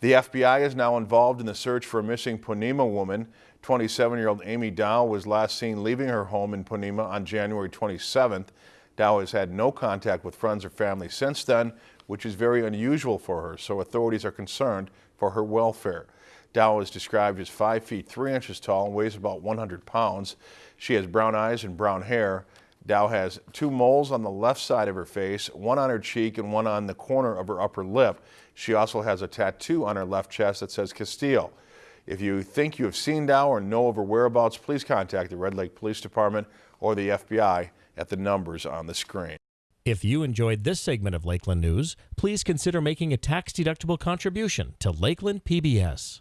The FBI is now involved in the search for a missing Ponemah woman. 27-year-old Amy Dow was last seen leaving her home in Ponemah on January 27th. Dow has had no contact with friends or family since then, which is very unusual for her, so authorities are concerned for her welfare. Dow is described as 5 feet 3 inches tall and weighs about 100 pounds. She has brown eyes and brown hair. Dow has two moles on the left side of her face, one on her cheek and one on the corner of her upper lip. She also has a tattoo on her left chest that says Castile. If you think you have seen Dow or know of her whereabouts, please contact the Red Lake Police Department or the FBI at the numbers on the screen. If you enjoyed this segment of Lakeland News, please consider making a tax-deductible contribution to Lakeland PBS.